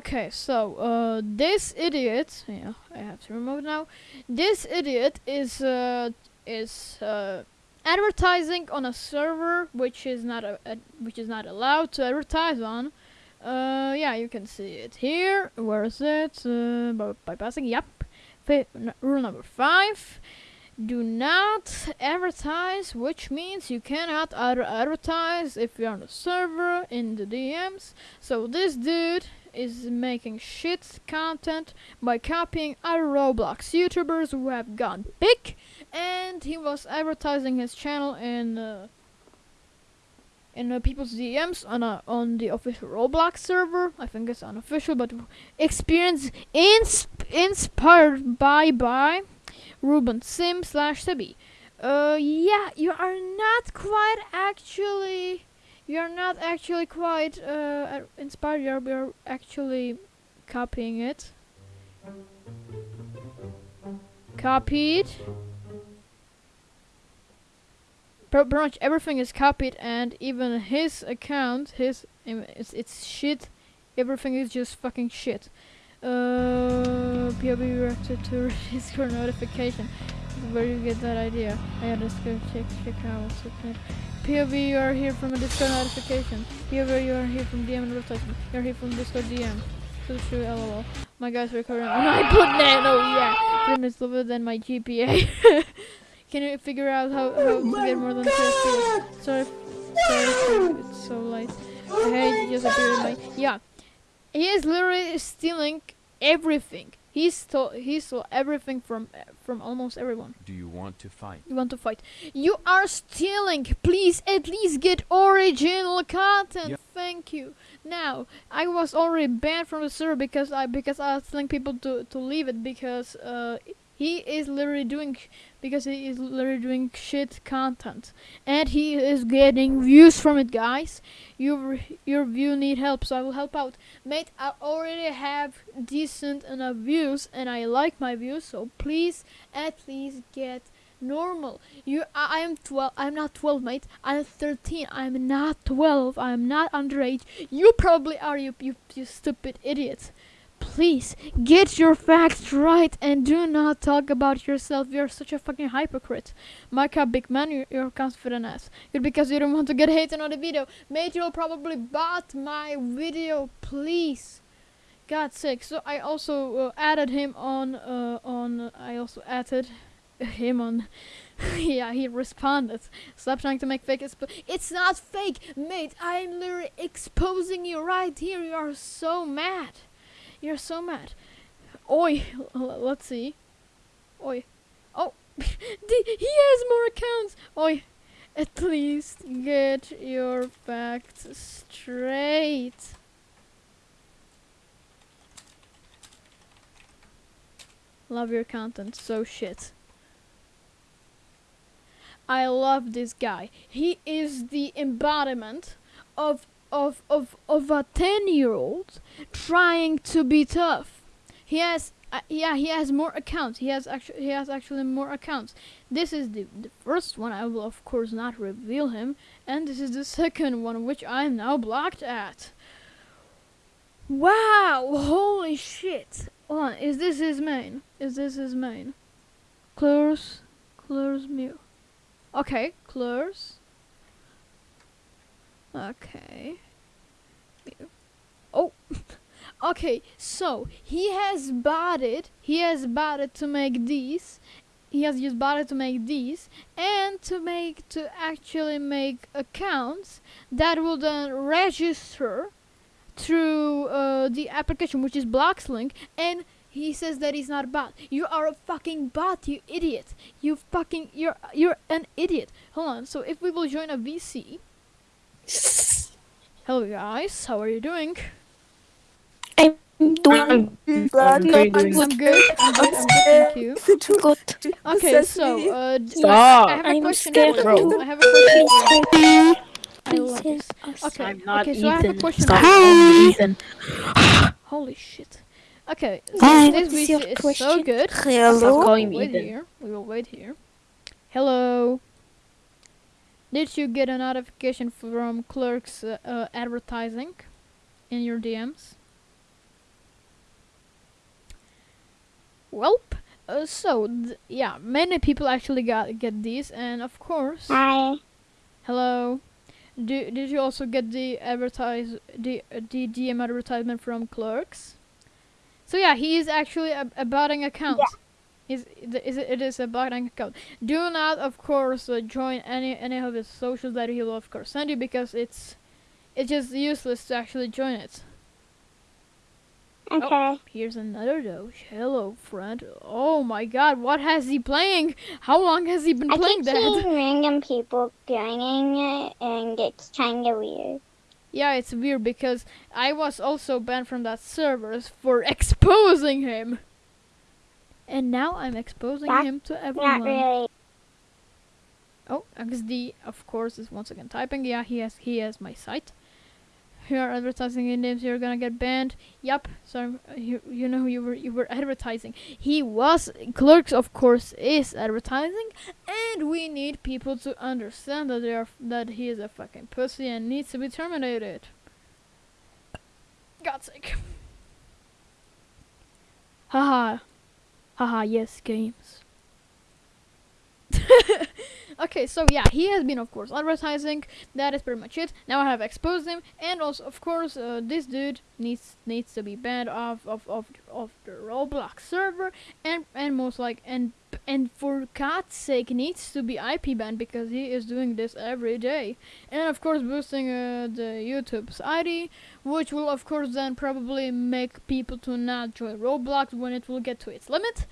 Okay, so uh, this idiot, yeah, I have to remove now. This idiot is uh, is uh, advertising on a server which is not a, a which is not allowed to advertise on. Uh, yeah, you can see it here. Where is it? Uh, by bypassing. Yep. N- rule number five. Do not advertise, which means you cannot ad- advertise if you're on the server in the DMs. So this dude is making shit content by copying other Roblox YouTubers who have gone big, and he was advertising his channel in uh, in uh, people's DMs on a, on the official Roblox server. I think it's unofficial, but experience ins- inspired by by Ruben Sim slash Sebi. Uh, yeah, you are not quite actually. You are not actually quite uh, inspired. You're, you're actually copying it. Copied. Pre- pretty much everything is copied, and even his account, his it's, it's shit. Everything is just fucking shit. Uh, POV directed to Discord notification. Where you get that idea? I had to go check check out what's. POV, you are here from a Discord notification. POV, you are here from DM and advertisement. You are here from Discord DM. So true, lol. My guy's recording. Oh, no, I put nano, yeah. It's lower than my GPA. Can you figure out how, how to get more than 2 FPS? Sorry, sorry, it's so late. Hey, just appeared my. Yeah. He is literally stealing everything. He saw he stole everything from from almost everyone. Do you want to fight? You want to fight? You are stealing. Please at least get original content. Thank you. Now I was already banned from the server because I because I was telling people to to leave it because uh he is literally doing because he is literally doing shit content. And he is getting views from it guys. Your your view need help so i will help out. Mate i already have decent enough views and i like my views so please at least get normal. You i, am 12 i'm not 12 mate. I'm 13 i'm not 12 i'm not underage. You probably are you you, you stupid idiot please get your facts right and do not talk about yourself. You're such a fucking hypocrite. Micah big man you're, confident ass. Good because you don't want to get hated on the video. Mate you'll probably bought my video please. God's sake. So I also uh, added him on uh, on I also added him on. Yeah he responded. Stop trying to make fake it's not fake mate. I'm literally exposing you right here. You are so mad you're so mad. Oi, let's see. Oi. Oh, he has more accounts. Oi, at least get your facts straight. Love your content, so shit. I love this guy. He is the embodiment of of of of a 10 year old trying to be tough. He has uh, yeah he has more accounts. He has actually he has actually more accounts. This is the, the first one. I will of course not reveal him. And this is the second one which i am now blocked at. Wow! Holy shit! Hold on, is this his main? Is this his main? Close close mute okay close Okay. Oh. okay, so he has bought it. He has bought it to make these. He has bought it to make these and to make to actually make accounts that will then register through uh, the application which is Bloxlink, and he says that he's not a bot. You are a fucking bot, you idiot. You fucking you're you're an idiot. Hold on. So if we will join a VC, Hello guys, how are you doing? I'm doing Blood, I'm not very I'm good. good. I'm good. I'm good. Thank you. good. Okay, so uh, Stop. I have a I'm question scared for you. I have a question for you. I love this. Okay, I'm not okay, so I have a question. Stop for you. me Ethan. Holy shit. Okay, so Hi, this what's your is so question? good. Stop Hello. calling We'll me Ethan. here. We will wait here. Hello. Did you get a notification from Clerks uh, uh, Advertising in your DMs? Welp. Uh, so yeah, many people actually got get these, and of course. Hi. Hello. Do, did you also get the advertise the the DM advertisement from Clerks? So yeah, he is actually ab- about an account. Yeah it, is a botting account. Do not, of course, uh, join any any of his socials that he will of course send you because it's it's just useless to actually join it. Okay. Here's another doge. Hello, friend. Oh my god, what has he playing? How long has he been I playing keep that? seeing random people joining it, and it's kind of weird. Yeah, it's weird because I was also banned from that server for exposing him. And now I'm exposing That's him to Not everyone. really. Oh, XD, of course, is once again typing. Yeah, he has he has my site. You are advertising in names. You're gonna get banned. Yup. So uh, you you know you were you were advertising. He was clerks, of course, is advertising, and we need people to understand that they are that he is a fucking pussy and needs to be terminated. God's sake. Haha. Haha. Yes, games. okay, so yeah, he has been, of course, advertising. That is pretty much it. Now I have exposed him, and also, of course, uh, this dude needs needs to be banned off of of of the Roblox server, and and most like and and for God's sake, needs to be IP banned because he is doing this every day, and of course, boosting uh, the YouTube's ID, which will of course then probably make people to not join Roblox when it will get to its limit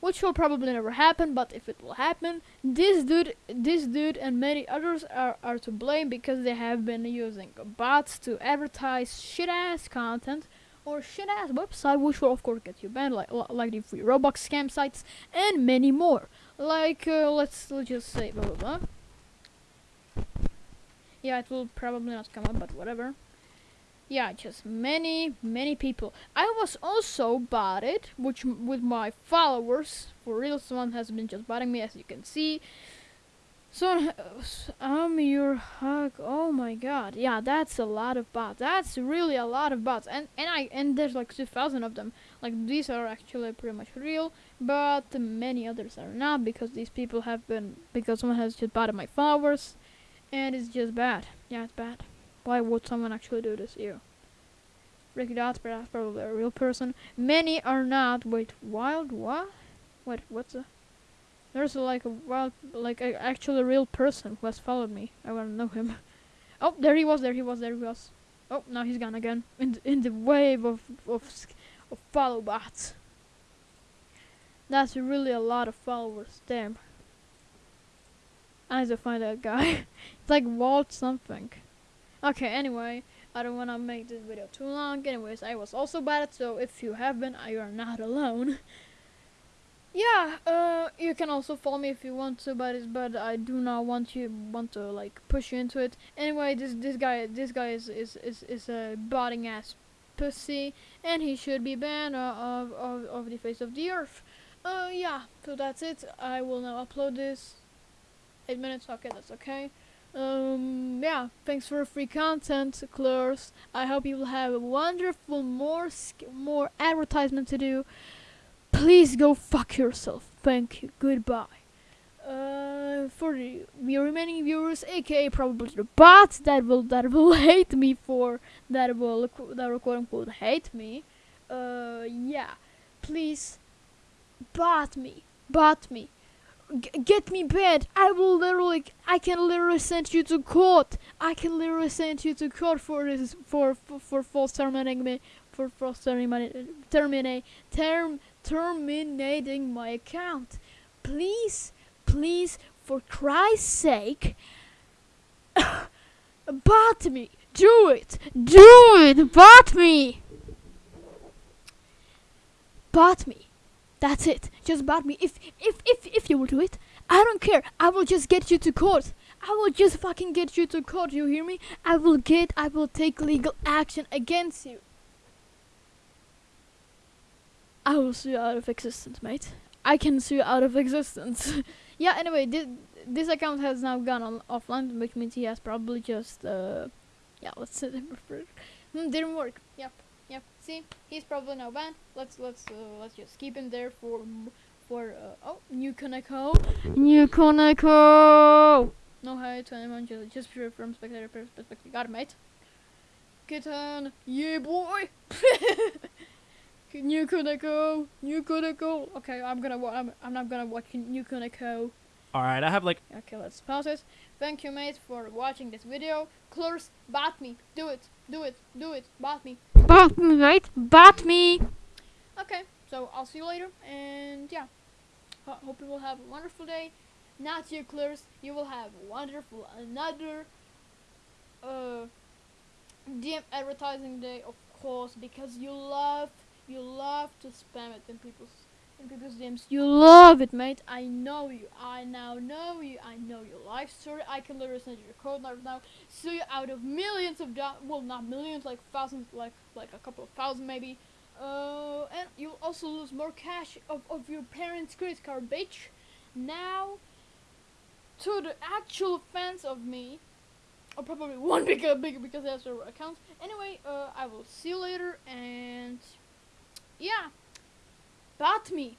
which will probably never happen but if it will happen this dude this dude and many others are, are to blame because they have been using bots to advertise shit ass content or shit ass website which will of course get you banned like like the free robux scam sites and many more like uh, let's, let's just say blah blah blah yeah it will probably not come up but whatever yeah, just many, many people. I was also botted, which with my followers, for real, someone has been just botting me, as you can see. So, I'm um, your hug. Oh my god, yeah, that's a lot of bots. That's really a lot of bots, and and I and there's like two thousand of them. Like these are actually pretty much real, but many others are not because these people have been because someone has just botted my followers, and it's just bad. Yeah, it's bad. Why would someone actually do this? You. Ricky Dots, that's probably a real person. Many are not. Wait, wild what? Wait, what's a? There's like a wild, like a real person who has followed me. I wanna know him. Oh, there he was. There he was. There he was. Oh, now he's gone again. In the, in the wave of of of follow bots. That's really a lot of followers. Damn. I need to find that guy. it's like Walt something. Okay, anyway, I don't want to make this video too long. Anyways, I was also bad, so if you have been, you are not alone. yeah, uh, you can also follow me if you want to, but but I do not want you want to like push you into it. Anyway, this this guy this guy is is is, is a botting ass pussy, and he should be banned uh, of of of the face of the earth. Uh, yeah, so that's it. I will now upload this. Eight minutes. Okay, that's okay. Um, yeah, thanks for free content, Clores. I hope you will have a wonderful more more advertisement to do. Please go fuck yourself. Thank you. Goodbye. Uh, for the remaining viewers, aka probably the bots that will that will hate me for that will that will quote unquote hate me. Uh, yeah, please bot me, bot me G- get me banned. I will literally, I can literally send you to court. I can literally send you to court for this, for for, for false terminating me, for false terminating, terminate, term, terminating my account. Please, please, for Christ's sake, bot me. Do it. Do it. Bot me. Bot me. That's it. Just bot me. If if if if you will do it, I don't care. I will just get you to court. I will just fucking get you to court. You hear me? I will get. I will take legal action against you. I will sue you out of existence, mate. I can sue you out of existence. yeah. Anyway, this this account has now gone on offline, which means he has probably just uh, yeah. Let's say hmm, didn't work. Yep. Yep. See, he's probably now banned. Let's let's uh, let's just keep him there for for uh, oh new Koneko, new Koneko. No hi to anyone, just just pure from spectator pers- perspective. Got it, mate. Kitten, yeah boy. new Koneko, new Koneko. Okay, I'm gonna wa- I'm I'm not gonna watch new Koneko. All right, I have like Okay, let's pause it. Thank you, mate, for watching this video. Close, bat me. Do it, do it, do it. Bat me. Bat me, mate. Bat me. Okay, so I'll see you later, and yeah. Ho- hope you will have a wonderful day. Not you, Clears. You will have wonderful another uh DM advertising day, of course, because you love you love to spam it in people's in people's DMs. You love it, mate. I know you. I now know you. I know your life story. I can literally send you your code right now. So you out of millions of do- well, not millions, like thousands, like like a couple of thousand maybe. Uh, and you'll also lose more cash of, of your parents' credit card, bitch. Now, to the actual fans of me, or probably one bigger, bigger because have server accounts. Anyway, uh, I will see you later, and yeah. Bat me.